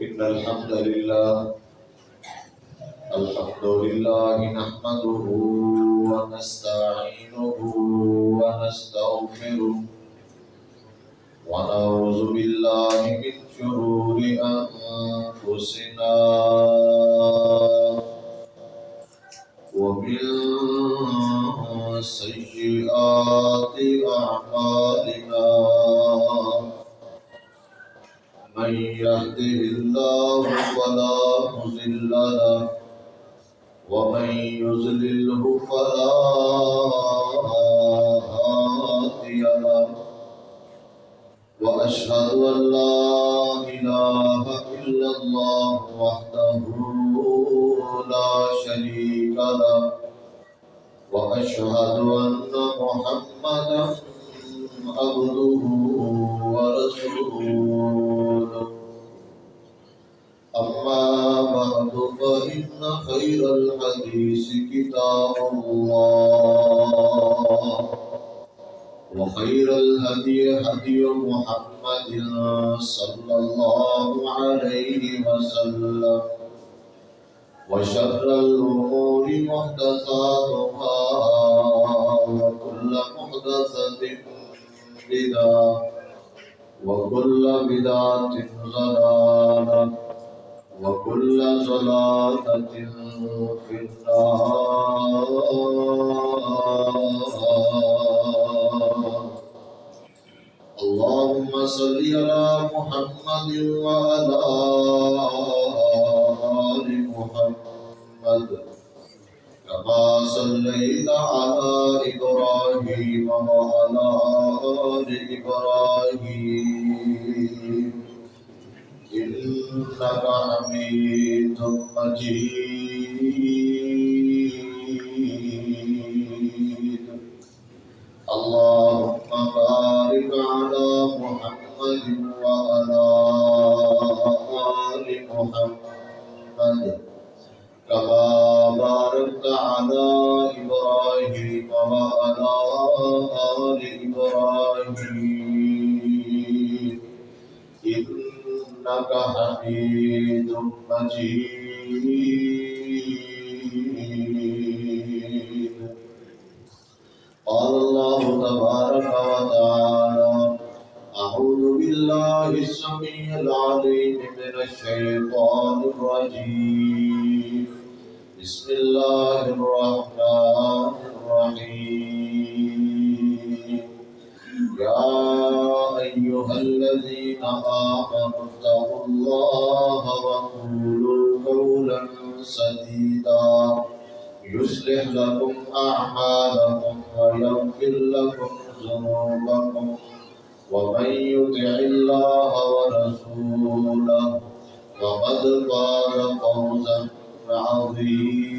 إن الحمد لله الحمد لله نحمده ونستعينه ونستغفره ونعوذ بالله من شرور أنفسنا ومن سيئات أعمالنا. من يهده الله فلا مضل له، ومن يضلله فلا هادي له، وأشهد أن لا إله إلا الله وحده لا شريك له، وأشهد أن محمدا عبده ورسوله. أما بعد، فإن خير الحديث كتاب الله. وخير الهدي هدي محمد صلى الله عليه وسلم. وشر الأمور محدثاتها، وكل محدثة بدعة. وكل بدعة ضلالة وكل ضلالة في النار. اللهم صل على محمد وعلى آل محمد. كما صليت على إبراهيم وعلى آل إبراهيم إنك حميد مجيد اللهم بارك على محمد وعلى آل محمد كما باركت على إبراهيم وعلى آل إبراهيم. إنك حميد مجيد. قال الله تبارك وتعالى، أعوذ بالله السميع العليم من الشيطان الرجيم. بسم الله الرحمن الرحيم. يا أيها الذين آمنوا اتقوا الله وقولوا قولا سديدا. يصلح لكم أعمالكم ويغفر لكم ذنوبكم. ومن يطع الله ورسوله فقد فاز فوزا عظيما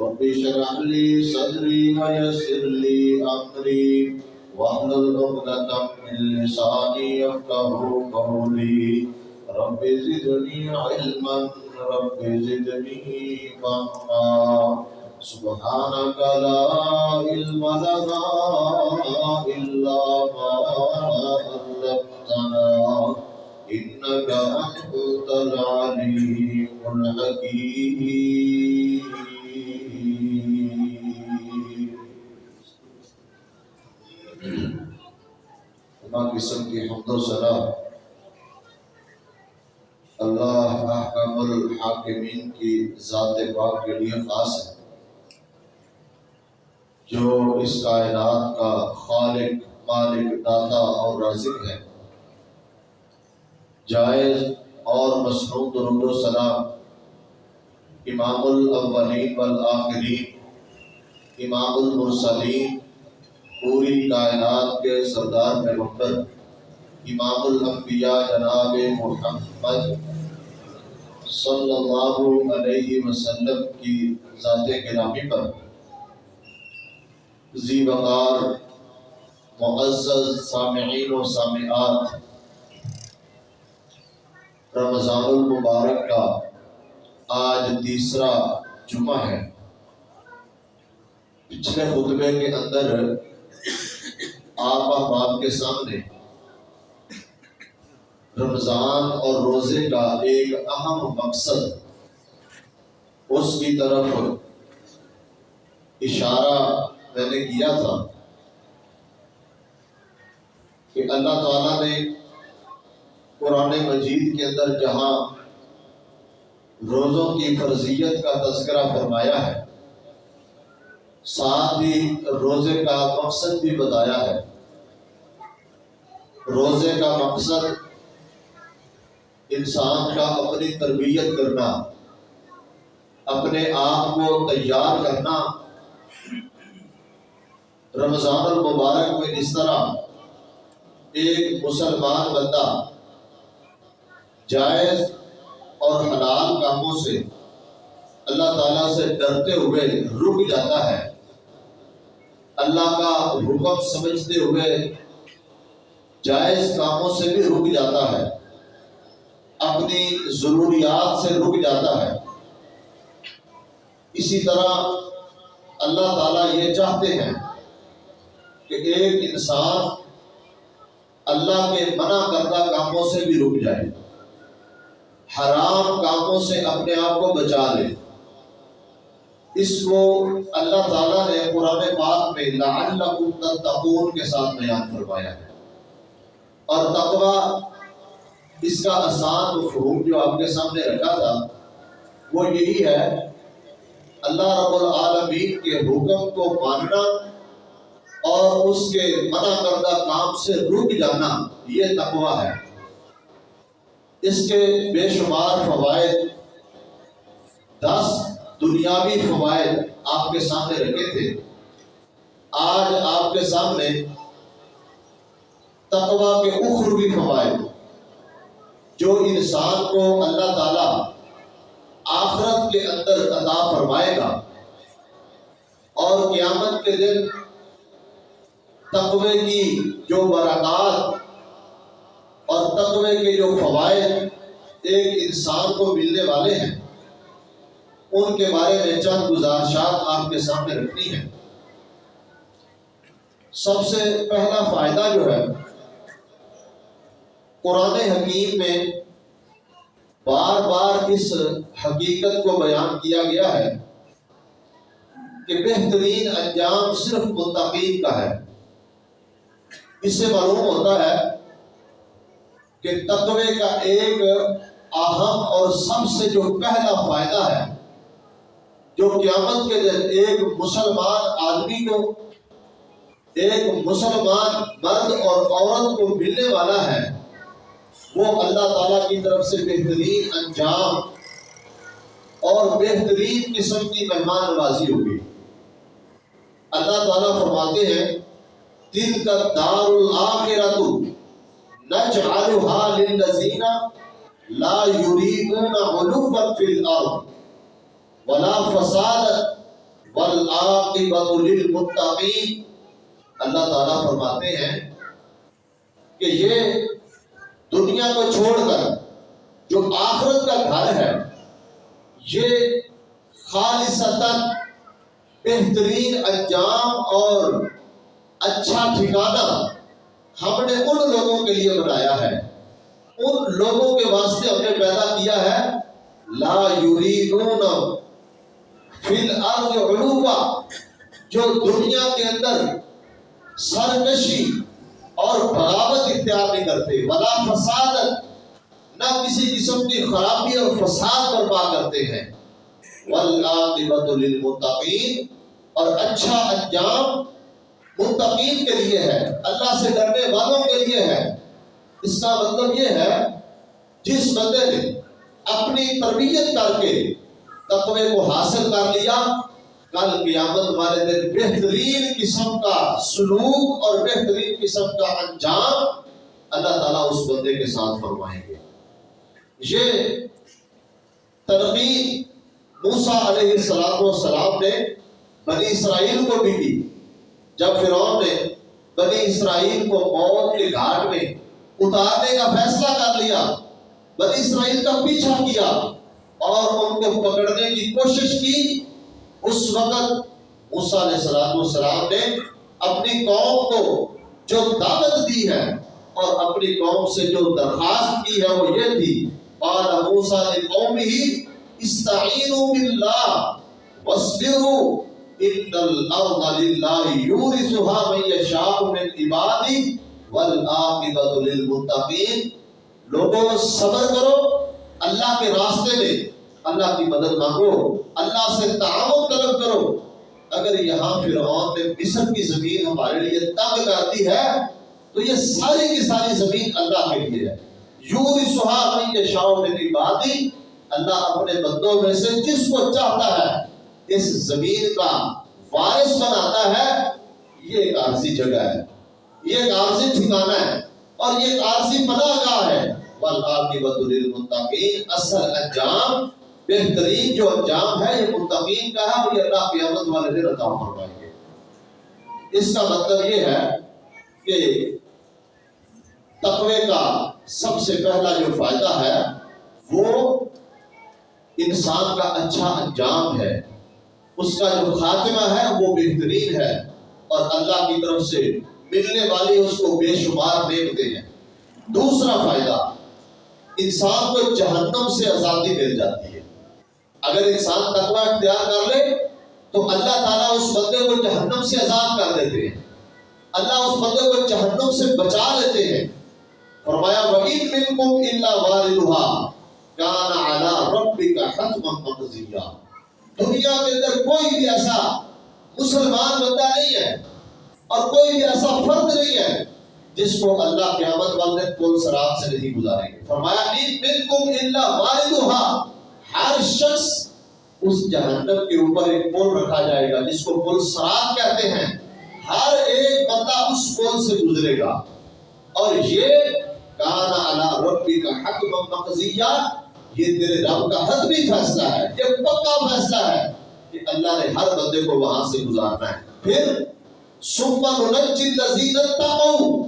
رب اشرح لي صدري ويسر لي أمري. واحلل عقدة من لساني يفقه قولي. رب زدني علما. رب زدني فهما. سبحانك لا علم لنا إلا ما علمتنا. إنك أنت العليم الحكيم قسم کی حمد و ثنا اللہ احکم الحاکمین کی ذات پاک کے لیے خاص ہے۔ جو اس کائنات کا خالق، مالک، داتا اور رازق ہے۔ جائز اور مصنوع درود و سلام امام الاولین والآخرین، امام المرسلین، پوری کائنات کے سردار پیغمبر، امام الانبیاء جناب محمد صلی اللہ علیہ وسلم کی ذات گرامی پر، ذی وقار، معزز سامعین و سامعات رمضان المبارک کا آج تیسرا جمعہ ہے۔ پچھلے خطبے کے اندر آپ احباب کے سامنے رمضان اور روزے کا ایک اہم مقصد اس کی طرف اشارہ میں نے کیا تھا کہ اللہ تعالیٰ نے قرآن مجید کے اندر جہاں روزوں کی فرضیت کا تذکرہ فرمایا ہے، ساتھ ہی روزے کا مقصد بھی بتایا ہے۔ روزے کا مقصد انسان کا اپنی تربیت کرنا، اپنے آپ کو تیار کرنا۔ رمضان المبارک میں اس طرح ایک مسلمان بندہ جائز اور حلال کاموں سے اللہ تعالیٰ سے ڈرتے ہوئے رک جاتا ہے۔ اللہ کا حکم سمجھتے ہوئے جائز کاموں سے بھی رک جاتا ہے۔ اپنی ضروریات سے رک جاتا ہے۔ اسی طرح اللہ تعالیٰ یہ چاہتے ہیں کہ ایک انسان اللہ کے منع کردہ کاموں سے بھی رک جائے۔ حرام کاموں سے اپنے آپ کو بچا لے۔ اس کو اللہ تعالیٰ نے قرآن پاک میں لعلکم تتقون کے ساتھ بیان فرمایا ہے۔ اور تقوی اس کا آسان مفہوم جو آپ کے سامنے رکھا تھا، وہ یہی ہے، اللہ رب العالمین کے حکم کو ماننا اور اس کے منع کردہ کام سے رک جانا، یہ تقوی ہے۔ اس کے بے شمار فوائد، دس دنیاوی فوائد آپ کے سامنے رکھے تھے۔ آج آپ کے سامنے تقوی کے اخروی فوائد، جو انسان کو اللہ تعالی آخرت کے اندر عطا فرمائے گا۔ اور قیامت کے دن تقوی کی جو برکات اور تقوی کے جو فوائد ایک انسان کو ملنے والے ہیں، ان کے بارے میں چند گزارشات آپ کے سامنے رکھنی ہے سب سے پہلا فائدہ جو ہے، قرآن حکیم میں بار بار اس حقیقت کو بیان کیا گیا ہے کہ بہترین انجام صرف متقین کا ہے۔ اس سے معلوم ہوتا ہے کہ تقوی کا ایک اہم اور سب سے جو پہلا فائدہ ہے، جو قیامت کے دن ایک مسلمان آدمی کو، ایک مسلمان مرد اور عورت کو ملنے والا ہے، وہ اللہ تعالیٰ کی طرف سے بہترین انجام اور بہترین قسم کی مہمان نوازی ہوگی اللہ تعالیٰ فرماتے ہیں دل کا دار الآخرت نجعلها للذین لا یریدون علوا فی الارض ولا فساد والعاقبت للمتقین۔ اللہ تعالیٰ فرماتے ہیں کہ یہ دنیا کو چھوڑ کر جو آخرت کا گھر ہے، یہ خالصتاً بہترین انجام اور اچھا ٹھکانہ ہم نے ان لوگوں کے لیے بنایا ہے۔ ان لوگوں کے واسطے ہم نے پیدا کیا ہے۔ لا یریدون فی الارض علوبا جو دنیا کے اندر سرکشی اور بغاوت اختیار نہیں کرتے۔ ولا فساد، نہ کسی قسم کی خرابی اور فساد برپا کرتے ہیں۔ والعاقبت للمتقین، اور اچھا انجام متقین کے لیے ہے، اللہ سے ڈرنے والوں کے لیے ہے۔ اس کا مطلب یہ ہے، جس بندے نے اپنی تربیت کر کے تقوی کو حاصل کر لیا، کل قیامت والے دن بہترین قسم کا سلوک اور بہترین قسم کا انجام اللہ تعالیٰ اس بندے کے ساتھ فرمائیں گے۔ یہ ترقی موسیٰ علیہ السلام نے بنی اسرائیل کو بھی کی۔ جب فرعون نے بنی اسرائیل کو موت کے گھاٹ میں اتارنے کا فیصلہ کر لیا، بنی اسرائیل کا پیچھا کیا اور ان کو پکڑنے کی کوشش کی، اس وقت موسیٰ علیہ السلام نے اپنی قوم کو جو دعوت دی ہے اور اپنی قوم سے جو درخواست کی ہے وہ یہ تھی، قال موسیٰ لقومه استعینوا باللہ واصبروا ان الارض للہ یورثها من یشاء من عبادی والعاقبۃ للمتقین لوگوں صبر کرو، اللہ کے راستے میں اللہ کی مدد مانگو، اللہ سے تعاون طلب کرو۔ اگر یہاں فرعون نے مصر کی زمین ہمارے لیے تنگ کر دی ہے، تو یہ ساری کی ساری زمین اللہ کے لیے ہے۔ یوری سہا من یشاء من عبادی اللہ اپنے بندوں میں سے جس کو چاہتا ہے اس زمین کا وارث بناتا ہے، یہ ایک عارضی جگہ ہے، یہ ایک عارضی ٹھکانہ ہے اور یہ ایک عارضی پناہ گاہ ہے۔ والعاقبۃ للمتقین اصل انجام، بہترین جو انجام ہے، یہ متقین کا ہے اور یہ اللہ قیامت والے دن عطا فرمائیں گے۔ اس کا مطلب یہ ہے کہ تقوی کا سب سے پہلا جو فائدہ ہے، وہ انسان کا اچھا انجام ہے۔ اس کا جو خاتمہ ہے وہ بہترین ہے اور اللہ کی طرف سے ملنے والی اس کو بے شمار نعمتیں ہیں۔ دوسرا فائدہ، انسان کو جہنم سے آزادی مل جاتی ہے۔ اگر انسان تقوی اختیار کر لے، تو اللہ تعالیٰ اس بندے کو جہنم سے آزاد کر دیتے ہیں۔ اللہ اس بندے کو جہنم سے بچا لیتے ہیں۔ فرمایا، وَإِن مِّنكُمْ إِلَّا وَارِدُهَا، كَانَ عَلَى رَبِّكَ حَتْمًا مَقْضِيًّا۔ دنیا کے اندر کوئی بھی ایسا مسلمان بندہ نہیں ہے اور کوئی بھی ایسا فرد نہیں ہے جس کو اللہ قیامت والے پل سرات سے نہیں گزاریں گے۔ فرمایا ان منکم الا واردها. ہر شخص اس جہنم کے اوپر ایک پل رکھا جائے گا، جس کو پل سرات کہتے ہیں۔ ہر ایک بندہ اس پل سے گزرے گا۔ اور یہ، کانا علی ربی کا حق مقضیہ یہ تیرے رب کا حتمی فیصلہ ہے، یہ پکا فیصلہ ہے کہ اللہ نے ہر بندے کو وہاں سے گزارنا ہے۔ پھر ثم ننجی الذین اتقوا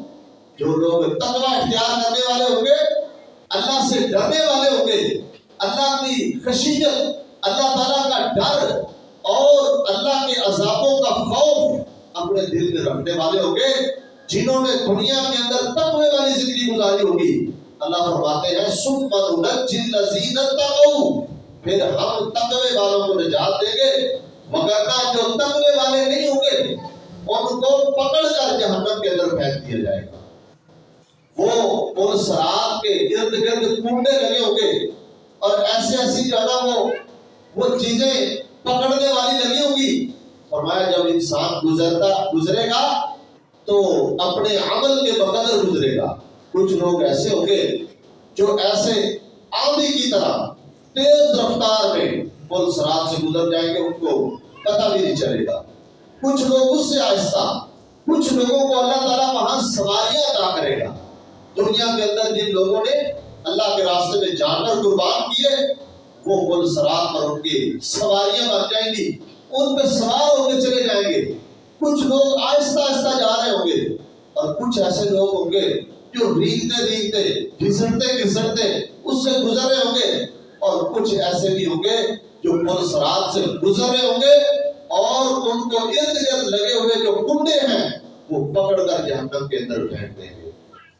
جو لوگ تقوی اختیار کرنے والے ہوں گے، اللہ سے ڈرنے والے ہوں گے۔ اللہ کی خشیت، اللہ تعالیٰ کا ڈر اور اللہ کے عذابوں کا خوف اپنے دل میں رکھنے والے ہوں گے، جنہوں نے دنیا کے اندر تقوی والی زندگی گزاری ہوگی۔ اللہ فرماتے ہیں، ثم ننجی الذین اتقوا پھر ہم تقوی والوں کو نجات دیں گے، مگر نہ جو تقوی والے نہیں ہوں گے، ان کو پکڑ کر جہنم کے اندر پھینک دیا جائے گا۔ وہ پل سرات کے ارد گرد کنڈے لگے ہوں گے۔ اور ایسے ایسی جگہ وہ وہ چیزیں پکڑنے والی لگی ہوں گی۔ فرمایا، جب انسان گزرتا، گزرے گا، تو اپنے عمل کے بقدر گزرے گا۔ کچھ لوگ ایسے ہوں گے جو ایسے آندھی کی طرح تیز رفتار میں پل سرات سے گزر جائیں گے، ان کو پتہ بھی نہیں چلے گا۔ کچھ لوگ اس سے آہستہ، کچھ لوگوں کو اللہ تعالیٰ وہاں سواریاں عطا کرے گا۔ دنیا کے اندر جن لوگوں نے اللہ کے راستے میں جانور قربان کیے، وہ پل سرات پر ان کی سواریاں بن جائیں گی۔ ان پہ سوار ہو کے چلے جائیں گے۔ کچھ لوگ آہستہ آہستہ جا رہے ہوں گے، اور کچھ ایسے لوگ ہوں گے جو ریگتے ریگتے گھسٹتے گھسٹتے اس سے گزر رہے ہوں گے اور کچھ ایسے بھی ہوں گے جو پل سرات سے گزر رہے ہوں گے اور ان کو ارد گرد لگے ہوئے جو کنڈے ہیں وہ پکڑ کر جہنم کے اندر پھینک دیں گے۔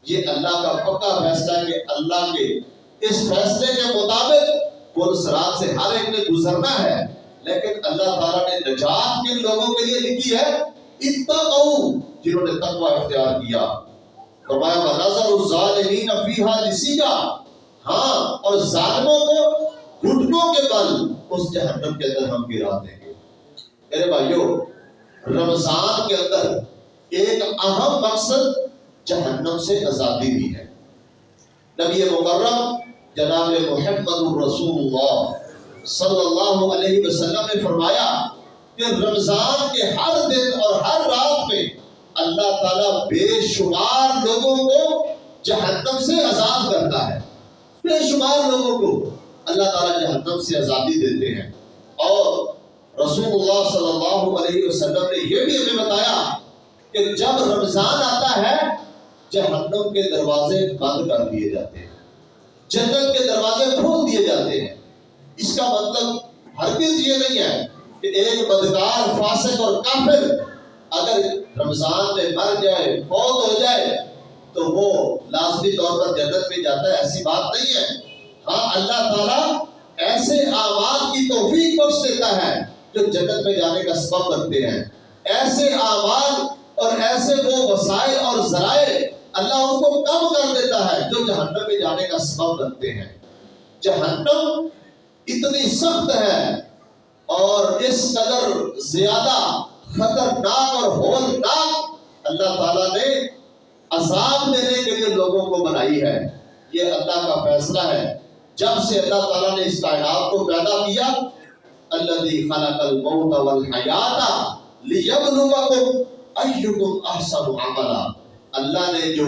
یہ اللہ کا پکا فیصلہ ہے کہ اللہ کے اس فیصلے کے مطابق پل سرات سے ہر ایک نے گزرنا ہے۔ لیکن اللہ تعالیٰ نے نجات کن لوگوں کے لیے لکھی ہے۔ اتقوا جنہوں نے تقوی اختیار کیا۔ فرمایا، وَنَظَرُ الظَّالِمِينَ فِيهَا جِسِيًّا ہاں اور ظالموں کو گھٹنوں کے بل اس جہنم کے اندر ہم گرا دیں گے۔ میرے بھائیو، رمضان کے اندر ایک اہم مقصد جہنم سے آزادی بھی ہے۔ نبی مکرم جناب محمد رسول اللہ صلی اللہ علیہ وسلم نے فرمایا کہ رمضان کے ہر دن اور ہر رات میں اللہ تعالیٰ بے شمار لوگوں کو جہنم سے آزاد کرتا ہے۔ بے شمار لوگوں کو اللہ تعالیٰ جہنم سے آزادی دیتے ہیں۔ اور رسول اللہ صلی اللہ علیہ وسلم نے یہ بھی ہمیں بتایا کہ جب رمضان آتا ہے، جہنم کے دروازے بند کر دیے جاتے ہیں۔ جنت کے دروازے کھول دیے جاتے ہیں۔ اس کا مطلب ہرگز یہ نہیں ہے کہ ایک بدکار، فاسق اور کافر اگر رمضان میں مر جائے، فوت ہو جائے، تو وہ لازمی طور پر جنت میں جاتا ہے، ایسی بات نہیں ہے۔ ہاں اللہ تعالیٰ ایسے اعمال کی توفیق بخش دیتا ہے جو جنت میں جانے کا سبب بنتے ہیں۔ ایسے اعمال اور ایسے وہ وسائل اور ذرائع اللہ ان کو کم کر دیتا ہے جو جہنم میں جانے کا سبب بنتے ہیں۔ جہنم اتنی سخت ہے اور اس قدر زیادہ خطرناک اور ہولناک اللہ تعالیٰ نے عذاب دینے کے لیے لوگوں کو بنائی ہے۔ یہ اللہ کا فیصلہ ہے۔ جب سے اللہ تعالیٰ نے اس کائنات کو پیدا کیا الذي خلق الموت والحیات لیبلوکم ایکم احسن عملا۔ اللہ نے جو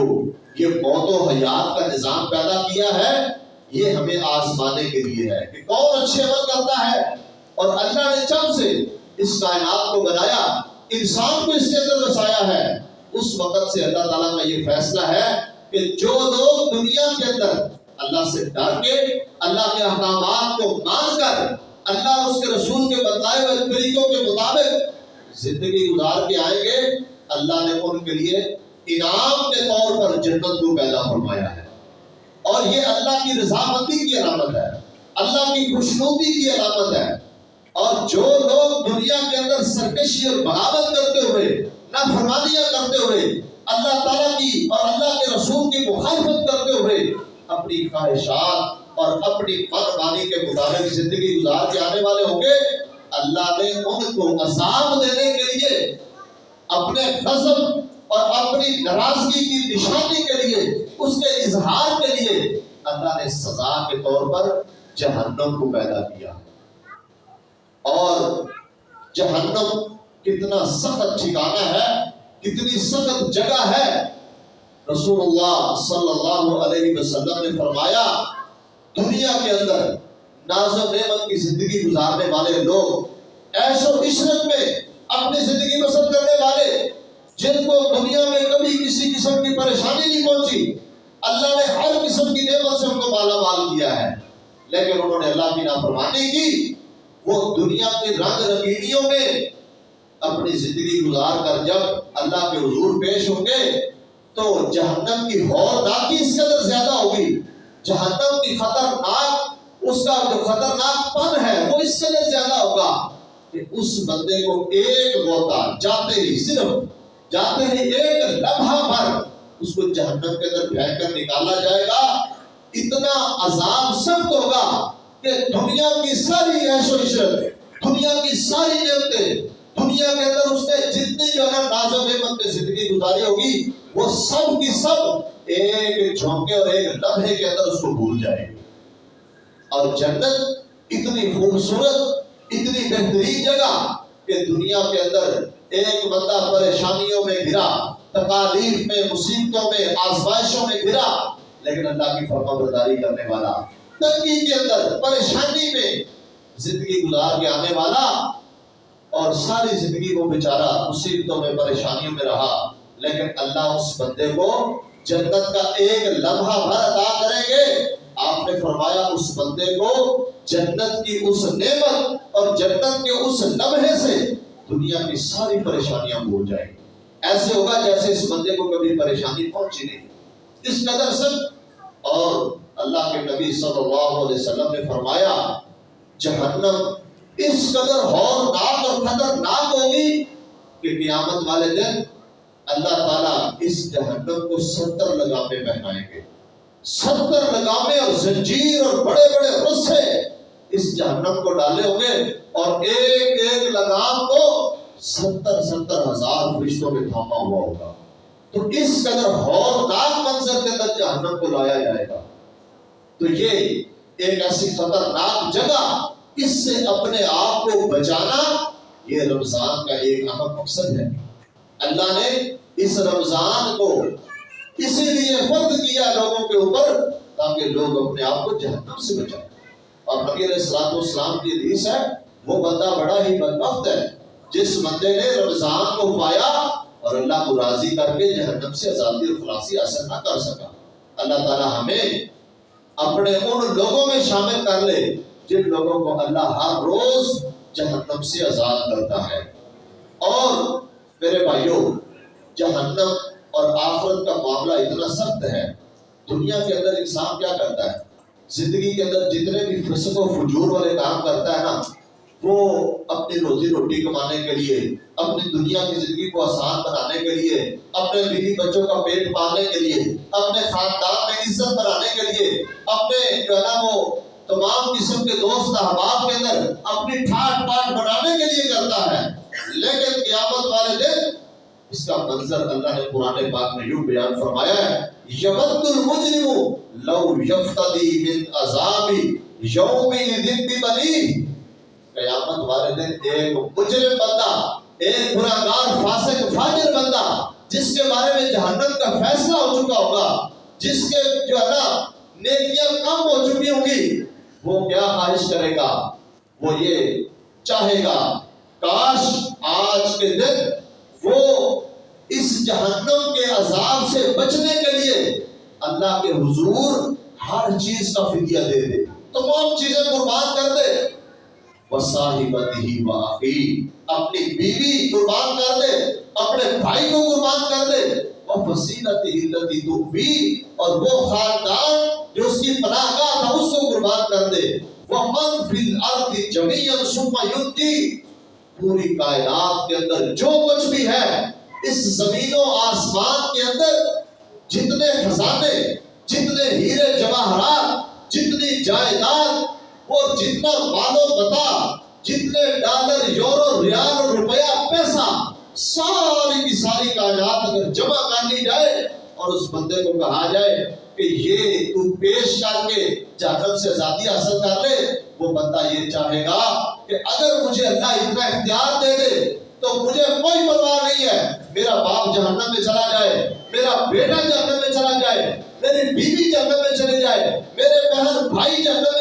یہ موت و حیات کا نظام پیدا کیا ہے، یہ ہمیں آزمانے کے لیے ہے کہ کون اچھے عمل کرتا ہے۔ اور اللہ نے جب سے اس کائنات کو بنایا، انسان کو اس کے اندر بسایا ہے۔ اس وقت سے اللہ تعالیٰ کا یہ فیصلہ ہے کہ جو لوگ دنیا کے اندر اللہ سے ڈر کے، اللہ کے احکامات کو مان کر، اللہ اس کے رسول کے بتائے ہوئے طریقوں کے مطابق زندگی گزار کے آئیں گے، اللہ نے ان کے لیے انعام کے طور پر جنت کو پیدا فرمایا ہے۔ اور یہ اللہ کی رضامندی کی علامت ہے، اللہ کی خوشنودی کی علامت ہے۔ اور جو لوگ دنیا کے اندر سرکشی اور بغاوت کرتے ہوئے، نافرمانیاں کرتے ہوئے، اللہ تعالیٰ کی اور اللہ کے رسول کی مخالفت کرتے ہوئے اپنی خواہشات اور اپنی من کے مطابق زندگی گزار کے آنے والے ہوں گے، اللہ نے ان کو عذاب دینے کے لیے، اپنے غضب اور اپنی ناراضگی کی نشانی کے لیے، اس کے اظہار کے لیے، اللہ نے سزا کے طور پر جہنم کو پیدا کیا۔ اور جہنم کتنا سخت ٹھکانہ ہے، کتنی سخت جگہ ہے۔ رسول اللہ صلی اللہ علیہ وسلم نے فرمایا، دنیا کے اندر ناز و نعمت کی زندگی گزارنے والے لوگ ایش و عشرت میں اپنی زندگی بسر کرنے والے، جن کو دنیا میں کبھی کسی قسم کی پریشانی نہیں پہنچی، اللہ نے ہر قسم کی نعمت سے ان کو مالا مال کیا ہے۔ لیکن انہوں نے اللہ کی نافرمانی کی۔ وہ دنیا کے رنگ رنگینیوں میں اپنی زندگی گزار کر جب اللہ کے حضور پیش ہوں گے، تو جہنم کی ہولناکی اس قدر زیادہ ہوگی۔ جہنم کی خطرناک، اس کا جو خطرناک پن ہے، وہ اس قدر زیادہ ہوگا کہ اس بندے کو ایک غوطہ جاتے ہی صرف، جاتے ہی ایک لمحہ پر اس کو جہنم کے اندر پھینک کر نکالا جائے گا۔ اتنا عذاب سخت ہوگا کہ دنیا کی ساری عیش و عشرت، دنیا کی ساری نعمتیں، دنیا کے اندر اس نے جتنی جو ہے ناز و نعمت میں زندگی گزاری ہوگی، وہ سب کی سب ایک جھونکے اور ایک لمحے کے اندر اس کو بھول جائے گی۔ اور جنت اتنی خوبصورت، اتنی بہترین جگہ کہ دنیا کے اندر ایک بندہ پریشانیوں میں گرا تکالیف میں، مصیبتوں میں، آزمائشوں میں گرا لیکن اللہ کی فرما برداری کرنے والا تنگی کے اندر، پریشانی میں زندگی گزار کے آنے والا اور ساری زندگی وہ بیچارہ مصیبتوں میں، پریشانیوں میں رہا۔ لیکن اللہ اس بندے کو جنت کا ایک لمحہ بھر عطا کریں گے۔ آپ نے فرمایا اس بندے کو جنت کی اس نعمت اور جنت کے اس لمحے سے دنیا کی ساری پریشانیاں بھول جائیں۔ گی ایسے ہوگا جیسے اس بندے کو کبھی پریشانی پہنچی نہیں۔ اس قدر سب اور اللہ کے نبی صلی اللہ علیہ وسلم نے فرمایا، جہنم اس قدر ہولناک اور خطرناک ہوگی کہ قیامت والے دن اللہ تعالیٰ اس جہنم کو ستر لگامے پہنائیں گے۔ ستر لگامے اور زنجیر اور بڑے بڑے رسے اس جہنم کو ڈالے ہوں گے اور ایک ایک لگام کو ستر ستر ہزار فرشتوں میں تھاما ہوا ہوگا۔ تو اس قدر ہولناک منظر کے اندر جہنم کو لایا جائے گا۔ تو یہ ایک ایسی خطرناک جگہ اس سے اپنے آپ کو بچانا یہ رمضان کا ایک اہم مقصد ہے۔ اللہ نے اس رمضان کو اسی لیے فرد کیا لوگوں کے اوپر تاکہ لوگ اپنے آپ کو جہنم سے بچائیں۔ اور نبی علیہ السلام اسلام کی حدیث ہے، وہ بندہ بڑا ہی بدبخت ہے، جس بندے نے رمضان کو پایا اور اللہ کو راضی کر کے جہنم سے آزادی اور خلاصی حاصل نہ کر سکا۔ اللہ تعالیٰ ہمیں اپنے ان لوگوں میں شامل کر لے جن لوگوں کو اللہ ہر روز جہنم سے آزاد کرتا ہے۔ اور میرے بھائیوں جہنم اور آخرت کا معاملہ اتنا سخت ہے۔ دنیا کے اندر انسان کیا کرتا ہے؟ زندگی کے اندر جتنے بھی فسق و فجور والے کام کرتا ہے نا وہ اپنی روزی روٹی کمانے کے لیے، اپنی دنیا کی زندگی کو آسان بنانے کے لیے، اپنے بیوی بچوں کا پیٹ پالنے کے لیے، اپنے خاندان میں عزت بنانے کے لیے، اپنے جو ہے نا وہ تمام قسم کے دوست، احباب کے اندر اپنی ٹھاٹ پاٹ بنانے کے لیے کرتا ہے۔ لیکن قیامت والے دن اس کا منظر اللہ نے قرآن پاک میں یوں بیان فرمایا ہے یبد المجرم لو یفتدی من عذاب یوم ذن بنی۔ قیامت والے دن ایک مجرم بندہ، ایک گناہگار فاسق فاجر بندہ، جس کے بارے میں جہنم کا فیصلہ ہو چکا ہوگا، جس کے جو ہے نا نیکیاں کم ہو چکی ہوں گی، وہ کیا خواہش کرے گا؟ وہ یہ چاہے گا، کاش آج کے دن وہ اس جہنم کے عذاب سے بچنے کے لیے اللہ کے حضور ہر چیز کا فدیہ دے دے۔ تمام چیزیں قربان کر دے۔ وصاحبتہ واخی اپنی بیوی قربان کر دے، اپنے بھائی کو قربان کر دے۔ وفصیلتہ التي تؤوی اور وہ خاندان جو اس کی پناہ گاہ تھا، اس کو قربان کر دے۔ ومن فی الارض جميعا ثم ينجي پوری کائنات کے اندر جو کچھ بھی ہے، اس زمین و آسمان کے اندر جتنے خزانے، جتنے ہیرے جواہرات، جتنی جائیداد اور جتنا مال و بتا، جتنے ڈالر، یورو، ریال اور روپیہ، پیسہ، ساری کی ساری کائنات اگر جمع کر لی جائے اور اس بندے کو کہا جائے کہ یہ تو پیش کر کے جہنم سے آزادی حاصل کر لے، وہ بندہ یہ چاہے گا کہ اگر مجھے اللہ اتنا اختیار دے دے تو مجھے کوئی پرواہ نہیں ہے۔ میرا باپ جہنم میں چلا جائے، میرا بیٹا جہنم میں چلا جائے، میری بیوی جہنم میں چلے جائے، میرے بہن بھائی جہنم میں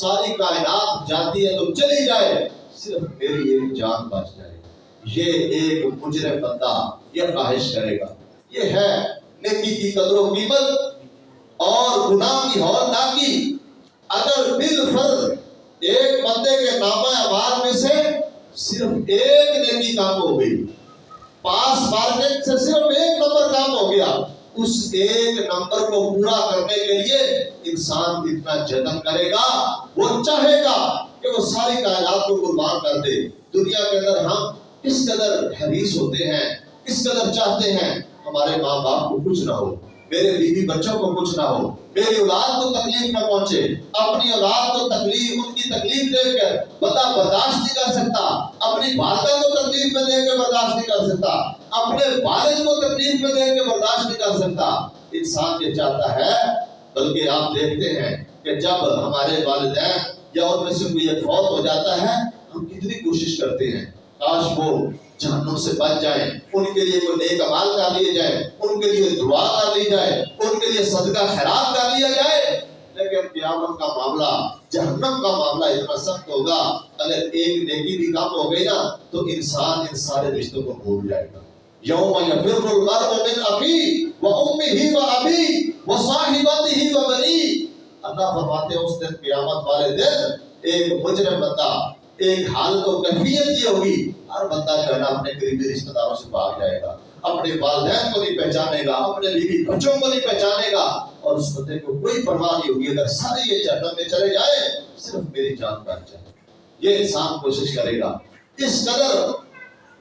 ساری کائنات جاتی ہے تو چلی جائے۔ صرف میری ایک جان بچ جائے۔ یہ ایک مجرم بندہ یہ خواہش کرے گا۔ یہ ہے نیکی کی قدر و قیمت اور گناہ کی ہور ہولناکی اگر بالفرض ایک بندے کے نامہ اعمال میں سے صرف ایک نیکی کام ہو گئی، پاس مارکیٹ سے صرف ایک نمبر کام ہو گیا اس ایک نمبر کو پورا کرنے کے لیے انسان اتنا جتن کرے گا، وہ چاہے گا کہ وہ ساری کائنات کو قربان کر دے۔ دنیا کے اندر ہم کس قدر حریص ہوتے ہیں کس قدر چاہتے ہیں، ہمارے ماں باپ کو کچھ نہ ہو، میرے بیوی بچوں کو کچھ نہ ہو، میری اولاد کو تکلیف نہ پہنچے، اپنی اولاد کو تکلیف، ان کی تکلیف دے کر بندہ برداشت نہیں کر سکتا، اپنی والدہ کو تکلیف میں دے کے برداشت نہیں کر سکتا۔ اپنے والد کو تکلیف میں دے کے برداشت نہیں کر سکتا۔ انسان یہ چاہتا ہے، بلکہ آپ دیکھتے ہیں کہ جب ہمارے والدین یا ان میں سے کوئی فوت ہو جاتا ہے، ہم کتنی کوشش کرتے ہیں۔ کاش وہ جہنم سے بچ جائیں، ان کے لیے کوئی نیک عمال کر لیے جائے ان کے لیے دعا کر لی جائے، ان کے لیے صدقہ خیرات کر لیا جائے۔ لیکن قیامت کا معاملہ، جہنم کا معاملہ اتنا سخت ہوگا، اگر ایک نیکی بھی کم ہو گئی نا، تو انسان ان سارے رشتوں کو بھول جائے گا۔ یوم یفر المرء من اخی و امه و ابی و صاحبته و بنی اللہ فرماتے ہیں، اس دن قیامت والے دن ایک مجرم بندہ، ایک حالت و کیفیت یہ ہوگی، ہر بندہ جو ہے نا اپنے قریبی رشتہ داروں سے بھاگ جائے گا، اپنے والدین کو نہیں پہچانے گا، اپنے بیوی بچوں کو نہیں پہچانے گا، اور اس بندے کو کوئی پرواہ نہیں ہوگی، اگر سارے یہ جہنم میں چلے جائے صرف میری جان بچ جائے۔ یہ انسان کوشش کرے گا۔ اس قدر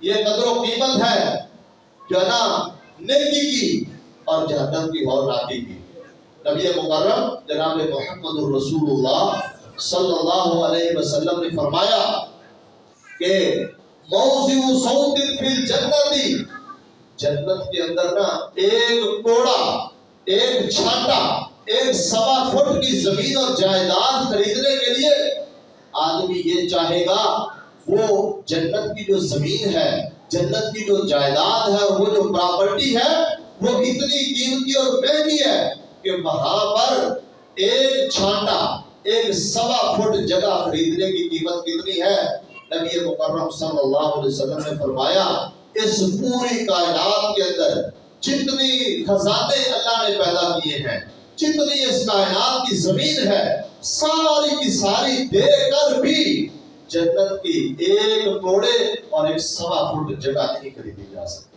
یہ قدر و قیمت ہے جو ہے نا نیکی کی اور جہنم کی اور راکی کی۔ نبی مکرم جناب محمد الرسول اللہ صلی اللہ علیہ وسلم نے فرمایا کہ موضع صوت فی الجنتی جنت کے اندر نا ایک کوڑا، ایک چھانٹا ایک سوا فٹ کی زمین اور جائیداد خریدنے کے لیے آدمی یہ چاہے گا وہ جنت کی جو زمین ہے جنت کی جو جائیداد ہے، وہ جو پراپرٹی ہے، وہ اتنی قیمتی اور مہنگی ہے کہ وہاں پر ایک چھانٹا، ایک سوا فٹ جگہ خریدنے کی قیمت کتنی ہے؟ نبی مکرم صلی اللہ علیہ وسلم نے فرمایا، اس پوری کائنات کے اندر جتنی خزانے اللہ نے پیدا کیے ہیں، جتنی اس کائنات کی زمین ہے، ساری کی ساری دے کر بھی جنت کی ایک کوڑے اور ایک سوا فٹ جگہ نہیں خریدی جا سکتی۔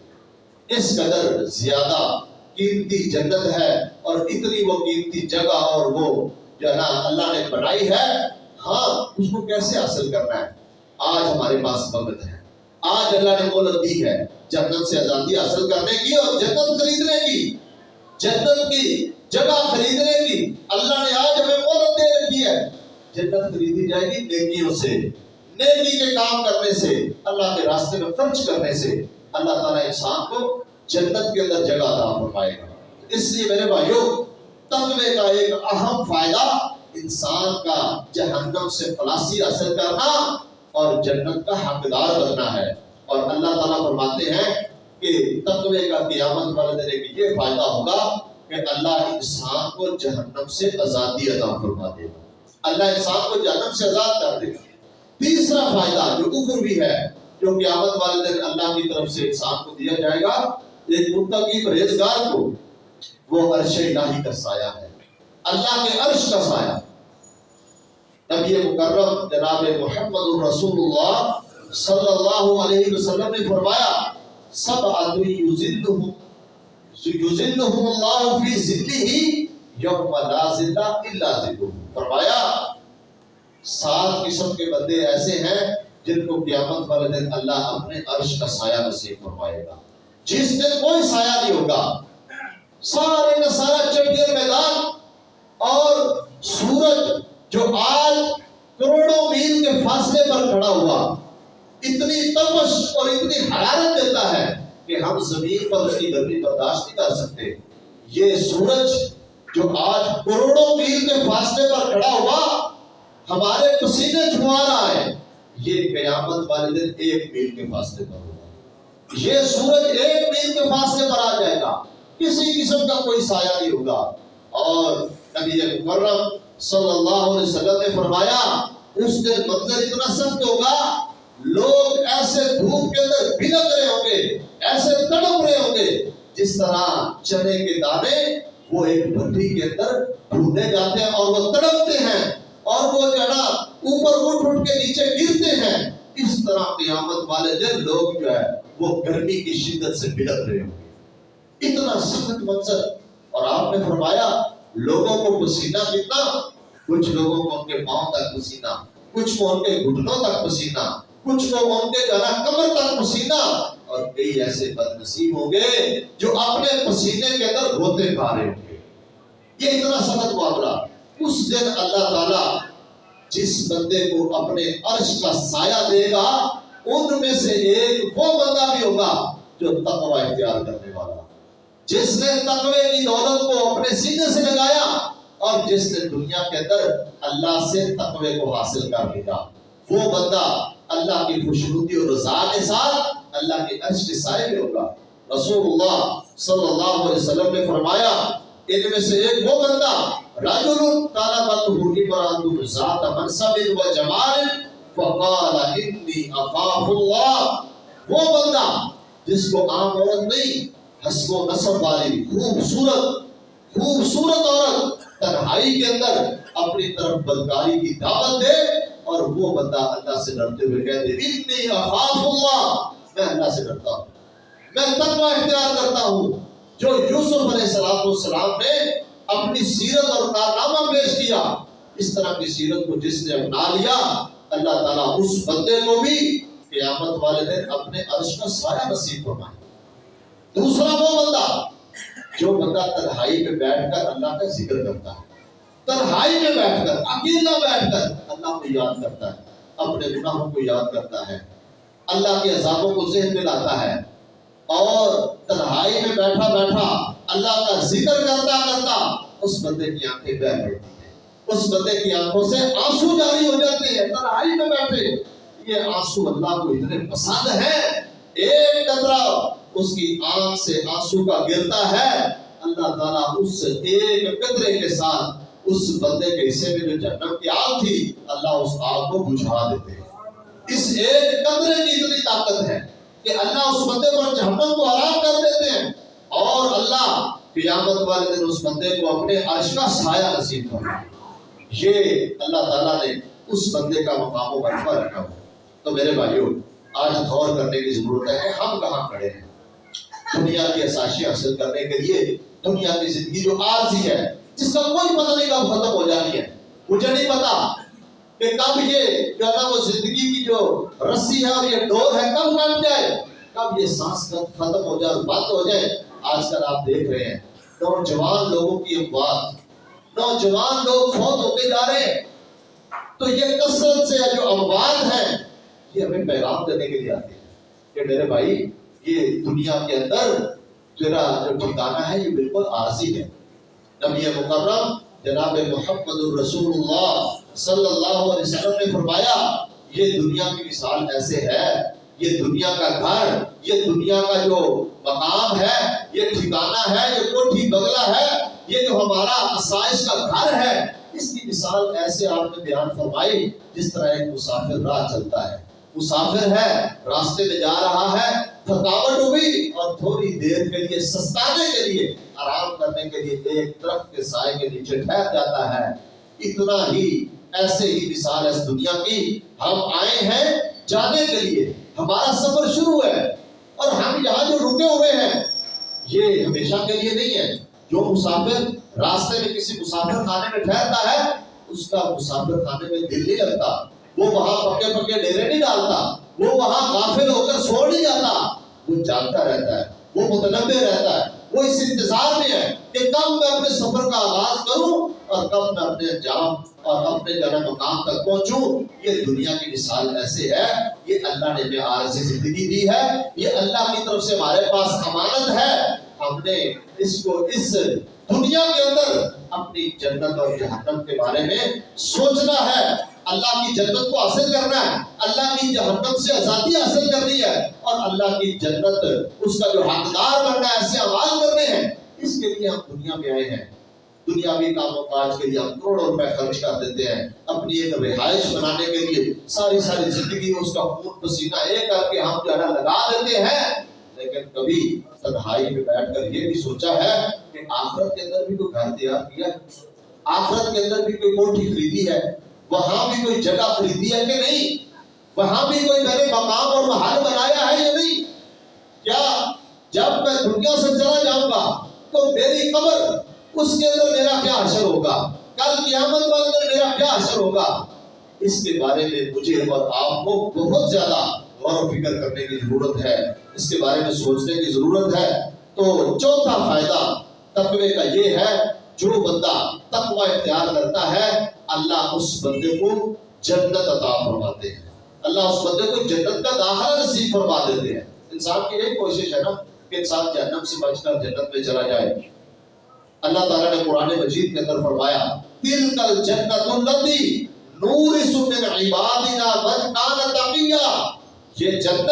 اس قدر زیادہ قیمتی جنت ہے اور اتنی وہ قیمتی جگہ اور وہ جو ہے نا اللہ نے بنائی ہے ہاں اس کو کیسے حاصل کرنا ہے؟ آج ہمارے پاس وقت ہے۔ آج اللہ نے مولت دی ہے، جنت سے آزادی حاصل کرنے کی اور جنت خریدنے کی۔ جنت کی جگہ خریدنے کی۔ اللہ نے آج ہمیں مولت دے رکھی ہے۔ جنت خریدی جائے گی نیکیوں سے۔ نیکی کے کام کرنے سے، اللہ کے راستے میں خرچ کرنے سے اللہ تعالیٰ انسان کو جنت کے اندر جگہ عطا فرمائے گا۔ اس لیے میرے بھائیوں، تقوی کا ایک اہم فائدہ انسان کا جہنم سے خلاصی حاصل کرنا اور جنت کا حقدار بننا ہے۔ اور اللہ تعالیٰ فرماتے ہیں کہ تقوی کا قیامت والے دن ایک یہ فائدہ ہوگا کہ اللہ انسان کو جہنم سے آزادی عطا فرما دے گا۔ اللہ انسان کو جہنم سے آزاد کر دے گا۔ تیسرا فائدہ جو کفر بھی ہے، جو قیامت والے دن اللہ کی طرف سے انسان کو دیا جائے گا، ایک متقی پرہیزگار کو، وہ عرش الہی کا سایہ ہے۔ اللہ کے عرش کا سایہ۔ نبی مکرم جناب محمد الرسول اللہ صلی اللہ علیہ وسلم نے فرمایا، سب آدمی یذلہم یذلہم اللہ فی ذلہ یوم لا ذلہ الا ذلہ فرمایا، سات قسم کے بندے ایسے ہیں جن کو قیامت والے دن اللہ اپنے عرش کا سایہ نصیب فرمائے گا۔ جس دن کوئی سایہ نہیں ہوگا، سارے کا سارا چڑھے میدان اور سورج جو آج کروڑوں میل کے فاصلے پر کھڑا ہوا، اتنی تپش اور اتنی حرارت دیتا ہے کہ ہم زمین پر اس کی گرمی برداشت نہیں کر سکتے۔ یہ سورج جو آج کروڑوں میل کے فاصلے پر کھڑا ہوا ہمارے پسینے چھوا رہا ہے، یہ قیامت والے دن ایک میل کے فاصلے پر ہوگا۔ یہ سورج ایک میل کے فاصلے پر آ جائے گا۔ کسی قسم کا کوئی سایہ نہیں ہوگا۔ اور نبی مکرم صلی اللہ علیہ وسلم نے فرمایا، اس دن منظر اتنا سخت ہوگا، لوگ ایسے دھوپ کے اندر بھلک رہے ہوں گے، ایسے تڑپ رہے ہوں گے، جس طرح چنے کے دانے وہ ایک بھٹی کے اندر ڈھونڈے جاتے ہیں اور وہ تڑپتے ہیں اور وہ جو ہے نا اوپر اٹھ اٹھ کے نیچے گرتے ہیں۔ اس طرح قیامت والے دن لوگ جو ہے وہ گرمی کی شدت سے بلک رہے ہوں گے۔ اتنا سخت منظر۔ اور آپ نے فرمایا، لوگوں کو پسینہ کتنا کچھ لوگوں کو ان کے پاؤں تک پسینہ، کچھ کو ان کے گھٹنوں تک پسینہ، کچھ کو ان کے گلا کمر تک پسینہ اور کئی ایسے بد نصیب ہوں گے جو اپنے پسینے کے اندر روتے پا رہے ہوں گے۔ یہ اتنا سخت معاملہ۔ اس دن اللہ تعالیٰ جس بندے کو اپنے عرش کا سایہ دے گا، ان میں سے ایک وہ بندہ بھی ہوگا جو تقوی اختیار کرنے والا۔ جس نے تقوی کی دولت کو اپنے سینے سے لگایا اور جس نے دنیا کے اندر اللہ سے تقوی کو حاصل کر لیا۔ وہ بندہ اللہ کی خوشنودی اور رضا کے ساتھ اللہ کے عرش کے سائے میں ہوگا۔ رسول اللہ صلی اللہ علیہ وسلم نے فرمایا، ان میں سے ایک وہ بندہ رجل کالا بطہ ابراہیم ذات منصب و جمال، فقال، انی اخاف اللہ. وہ بندہ جس کو عام عورت نہیں، حسب و نصب والی خوبصورت خوبصورت عورت تنہائی کے اندر اپنی طرف بدکاری کی دعوت دے، اور وہ بندہ اللہ سے ڈرتے ہوئے کہہ دے انی اخاف اللہ. میں اللہ سے ڈرتا ہوں۔ میں تقوی اختیار کرتا ہوں جو یوسف علیہ السلام نے اپنی سیرت اور کارنامہ پیش کیا۔ اس طرح کی سیرت کو جس نے اپنا لیا، اللہ تعالیٰ اس بندے کو بھی قیامت والے دن اپنے عرش کا سایہ نصیب فرمائے۔ دوسرا وہ بندہ جو بندہ تنہائی میں بیٹھ کر اللہ کا ذکر کرتا ہے۔ تنہائی میں بیٹھ کر اکیلا بیٹھ کر اللہ کو یاد کرتا ہے، اپنے گناہوں کو یاد کرتا ہے۔ اللہ کے عذابوں کو ذہن میں لاتا ہے۔ اور تنہائی میں بیٹھا بیٹھا اللہ کا ذکر کرتا کرتا اس بندے کی آنکھیں بہ پڑتی ہیں۔ اس بندے کی آنکھوں سے آنسو جاری ہو جاتے ہیں۔ تنہائی میں بیٹھے۔ یہ آنسو اللہ کو اتنے پسند ہیں۔ ایک قطرہ اس کی آنکھ سے آنسو کا گرتا ہے۔ اللہ تعالیٰ اس ایک قطرے کے ساتھ اس بندے کے حصے میں جو جنم کی آگ تھی، اللہ اس آگ کو بجھا دیتے ہیں۔ اس ایک قطرے کی اتنی طاقت ہے کہ اللہ اس بندے پر جہنم کو آرام کر دیتے ہیں اور اللہ قیامت والے دن اس بندے کو اپنے عرش کا سایہ نصیب کرنا یہ اللہ تعالیٰ نے اس بندے کا مقام و مرتبہ رکھا ہوا تو میرے بھائیوں آج غور کرنے کی ضرورت ہے کہ ہم کہاں کھڑے ہیں؟ دنیا کی اساشی حاصل کرنے کے لیے دنیا کی زندگی جو عارضی ہے، جس کا کوئی پتہ نہیں کب ختم ہو جانی ہے۔ مجھے نہیں پتا کہ کب یہ جو ہے نا وہ زندگی کی جو رسی ہے اور یہ ڈور ہے، کب کٹ جائے کب یہ سانس ختم ہو جائے اور بند ہو جائے؟ آج کل آپ دیکھ رہے ہیں، نوجوان لوگوں کی اموات نوجوان لوگ فوت ہوتے جا رہے ہیں۔ تو یہ کثرت سے جو اموات ہیں، یہ ہمیں پیغام دینے کے لیے آتے ہیں کہ میرے بھائی، یہ دنیا کے اندر تیرا جو ٹھکانہ ہے، یہ بالکل عارضی ہے۔ نبی مکرم جناب محمد الرسول اللہ صلی اللہ علیہ وسلم نے فرمایا، یہ دنیا کی مثال ایسے ہے، یہ دنیا کا گھر، یہ دنیا کا جو مقام ہے، یہ ٹھکانہ ہے، یہ کوٹھی بگلا ہے، یہ جو ہمارا آسائش کا گھر ہے، اس کی مثال ایسے آپ نے بیان فرمائی جس طرح ایک مسافر راہ چلتا ہے۔ مسافر ہے، راستے میں جا رہا ہے، تھکاوٹ ہوئی اور تھوڑی دیر کے لیے، سستانے کے لیے، آرام کرنے کے لیے ایک درخت کے سائے کے نیچے ٹھہر جاتا ہے۔ اتنا ہی ایسے ہی مثال ہے اس دنیا کی۔ ہم آئے ہیں جانے کے لیے۔ ہمارا سفر شروع ہے۔ اور ہم یہاں جو رکے ہوئے ہیں، یہ ہمیشہ کے لیے نہیں ہے۔ جو مسافر راستے میں کسی مسافر خانے میں ٹھہرتا ہے، اس کا مسافر خانے میں دل نہیں لگتا۔ وہ وہاں پکے پکے ڈیرے نہیں ڈالتا۔ وہ وہاں غافل ہو کر سو نہیں جاتا۔ وہ جانتا رہتا ہے۔ وہ متنبع رہتا ہے۔ وہ اس انتظار میں ہے کہ کب میں اپنے سفر کا آغاز کروں اور کب میں اپنے جام اور اپنے جنم مقام تک پہنچوں، یہ دنیا کی مثال ایسے ہے، یہ اللہ نے ہمیں عارضی زندگی دی ہے، یہ اللہ کی طرف سے ہمارے پاس امانت ہے۔ ہم نے اس کو، اس دنیا کے اندر اپنی جنت اور جہنم کے بارے میں سوچنا ہے۔ اللہ کی جنت کو حاصل کرنا ہے، اللہ کی جہنم سے آزادی حاصل کرنی ہے اور اللہ کی جنت اس کا جو حقدار بننا ہے ایسے آواز کرنے ہیں۔ اس کے لیے ہم دنیا میں آئے ہیں۔ دنیاوی کام و کاج کے لیے ہم کروڑوں روپے خرچ کر دیتے ہیں۔ اپنی ایک رہائش بنانے کے لیے ساری ساری زندگی اس کا خون پسینہ ایک کر کے ہم جو ہے لگا دیتے ہیں۔ لیکن کبھی تنہائی میں بیٹھ کر یہ بھی سوچا ہے کہ آخرت کے اندر بھی کوئی گھر تیار کیا ہے۔ آخرت کے اندر بھی کوئی کوٹھی خریدی ہے۔ وہاں بھی کوئی جگہ خریدی ہے کہ نہیں؟ وہاں بھی کوئی میں نے مقام اور محل بنایا ہے یا نہیں؟ کیا جب میں دنیا سے چلا جاؤں گا تو میری قبر اس کے اندر میرا کیا اثر ہوگا؟ کل قیامت کے اندر میرا کیا اثر ہوگا؟ اس کے بارے میں مجھے اور آپ کو بہت زیادہ غور و فکر کرنے کی ضرورت ہے۔ اس کے بارے میں سوچنے کی ضرورت ہے۔ تو چوتھا فائدہ تقوی کا یہ ہے، جو بندہ تقوی اختیار کرتا ہے، اللہ اس بندے کو جنت عطا فرماتے ہیں۔ اللہ اس بندے کو جنت کا داخلہ نصیب فرما دیتے ہیں۔ انسان کی ایک کوشش ہے نا، کہ انسان جہنم سے بچ کر جنت میں چلا جائے۔ اللہ تعالیٰ نے قرآن مجید کے اندر فرمایا تل کل جنت النبی نور من عبادنا من کان تقیا یہ جنت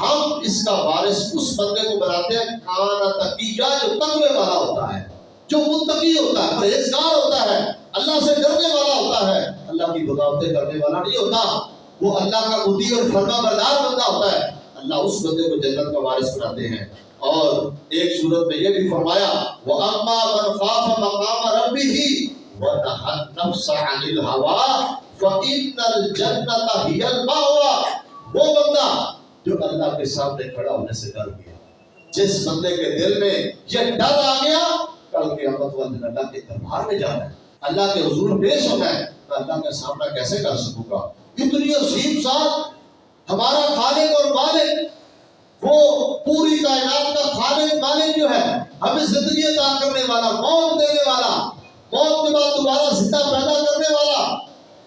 ہم اس کا وارث، اس بندے کو بناتے ہیں کان تقیا جو تقوی والا ہوتا ہے، جو متقی ہوتا ہے، پرہیزگار ہوتا ہے، اللہ سے ڈرنے والا ہوتا ہے۔ اللہ کی بغاوتیں کرنے والا نہیں ہوتا، وہ اللہ کا مدی اور فرما بردار بندہ ہوتا ہے۔ اللہ اس بندے کو جنت کا وارث بناتے ہیں۔ اور ایک صورت میں یہ بھی فرمایا وہ اما من خاف مقام ربه ونهى النفس عن الهوى فان الجنه هي المأوى۔ وہ بندہ جو اللہ کے سامنے کھڑا ہونے سے ڈر گیا، جس بندے کے دل میں یہ ڈر آ گیا، کل قیامت والے دن اللہ کے دربار میں جانا ہے۔ اللہ کے حضور پیش ہونا ہے، میں اللہ کا سامنا کیسے کر سکوں گا؟ اتنی عظیم ذات ہمارا خالق اور مالک وہ پوری کائنات کا خالق، مالک جو ہے، ہمیں زندگی عطا کرنے والا، موت دینے والا، موت کے بعد دوبارہ زندہ پیدا کرنے والا،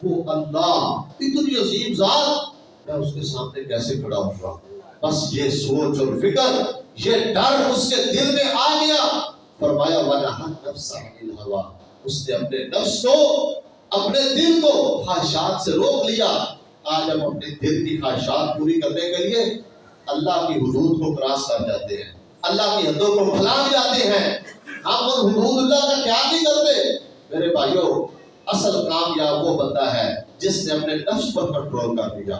وہ اللہ، اتنی عظیم ذات، میں اس کے سامنے کیسے کھڑا ہوں گا؟ بس یہ سوچ اور فکر، یہ ڈر اس کے دل میں آ گیا۔ فرمایا والا نفس ہوا اس نے اپنے نفس کو، اپنے دل کو خواہشات سے روک لیا۔ آج ہم اپنے دل کی خواہشات پوری کرنے کے لیے اللہ کی حدود کو کراس کر جاتے ہیں۔ اللہ کی حدوں کو پھلانگ جاتے ہیں۔ ہم ان حدود اللہ کا خیال نہیں کرتے۔ میرے بھائیوں، اصل کامیاب وہ بندہ ہے جس نے اپنے نفس پر کنٹرول کر لیا،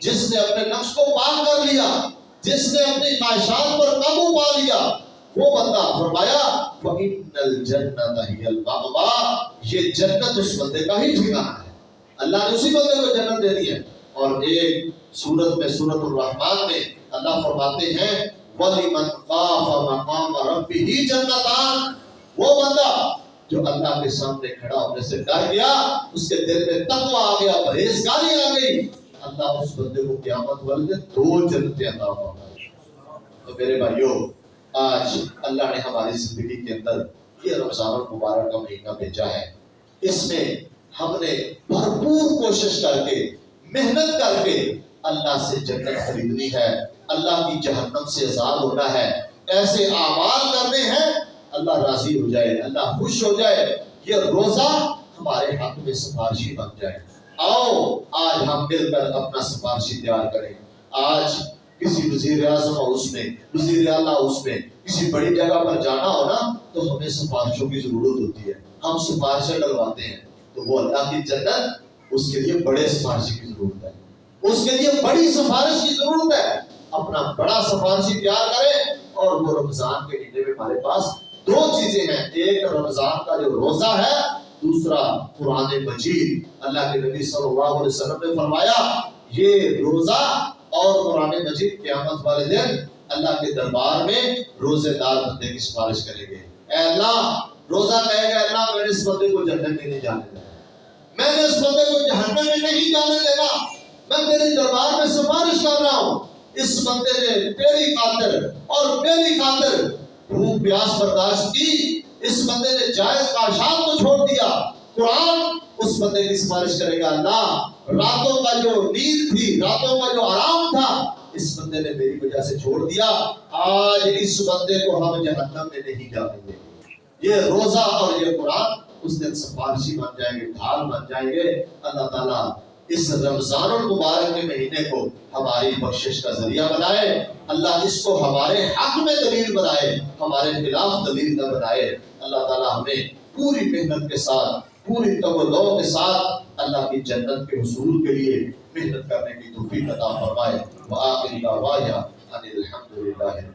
جس نے اپنے نفس کو پاک کر لیا، جس نے اپنی خواہشات پر قابو پا لیا۔ وہ بندہ فرمایا فَإِنَّ الْجَنَّةَ هِيَ الْمَأْوَى یہ جنت اس بندے کا ہی ٹھکانہ ہے۔ اللہ نے اسی بندے کو جنت دے دی ہے۔ اور ایک سورت میں سورت الرحمن میں اللہ فرماتے ہیں، وَلِمَنْ خَافَ مَقَامَ رَبِّهِ جَنَّتَانِ۔ وہ بندہ جو اللہ کے سامنے کھڑا ہونے سے ڈر گیا، اس کے دل میں تقوی آ گیا، پرہیزگاری آ گئی۔ اللہ اس بندے کو قیامت والے دو جنتیں عطا فرمائے۔ تو میرے بھائیوں، آج اللہ نے ہماری زندگی کے اندر یہ رمضان المبارک کا مہینہ بھیجا ہے۔ اس میں ہم نے بھرپور کوشش کر کے محنت کر کے اللہ سے جنت خریدنی ہے، اللہ کی جہنم سے آزاد ہونا ہے۔ ایسے اعمال کرنے ہیں، اللہ راضی ہو جائے، اللہ خوش ہو جائے۔ یہ روزہ ہمارے حق میں سفارشی بن جائے۔ آؤ، آج ہم مل کر اپنا سفارشی تیار کریں۔ آج کسی وزیر اعظم ہاؤس میں، وزیر اعلیٰ ہاؤس میں کسی بڑی جگہ پر جانا ہو نا تو ہمیں سفارشوں کی ضرورت ہوتی ہے۔ ہم سفارشیں ڈلواتے ہیں تو وہ اللہ کی جنت اس کے لیے بڑے سفارشی کی ضرورت ہے۔ اس کے لیے بڑی سفارش کی ضرورت ہے۔ اپنا بڑا سفارشی تیار کریں اور وہ رمضان کے مہینے میں ہمارے پاس دو چیزیں ہیں۔ ایک رمضان کا جو روزہ ہے، دوسرا قرآن مجید۔ اللہ کے نبی صلی اللہ علیہ وسلم نے فرمایا، یہ روزہ اور قرآن مجید قیامت والے دن اللہ کے دربار میں روزے دار بندے کی سفارش کریں گے۔ اے اللہ، روزہ کہے گا اللہ میں نے اس بندے کو جنت میں نہیں جانے دینا میں نے اس بندے کو جہنم میں نہیں جانے دینا۔ میں تیرے دربار میں سفارش کر رہا ہوں۔ اس بندے نے تیری خاطر اور میری خاطر بھوک پیاس برداشت کی۔ اس بندے نے جائز کاشان کو چھوڑ دیا۔ قرآن اس بندے کی سفارش کرے گا۔ اللہ راتوں کا جو نیند تھی، راتوں کا جو آرام تھا، اس بندے نے میری وجہ سے چھوڑ دیا۔ آج اس بندے کو ہم جہنم میں نہیں جانے گے۔ یہ روزہ اور یہ قرآن اس دن سفارشی بن جائیں گے، ڈھال بن جائیں گے۔ اللہ تعالیٰ اس رمضان المبارک کے مہینے کو ہماری بخشش کا ذریعہ بنائے۔ اللہ اس کو ہمارے حق میں دلیل بنائے، ہمارے خلاف دلیل نہ بنائے۔ اللہ تعالیٰ ہمیں پوری محنت کے ساتھ، پوری توجہ کے ساتھ اللہ کی جنت کے حصول کے لیے محنت کرنے کی توفیق عطا فرمائے۔ وآخر دعوایا ان الحمدللہ رب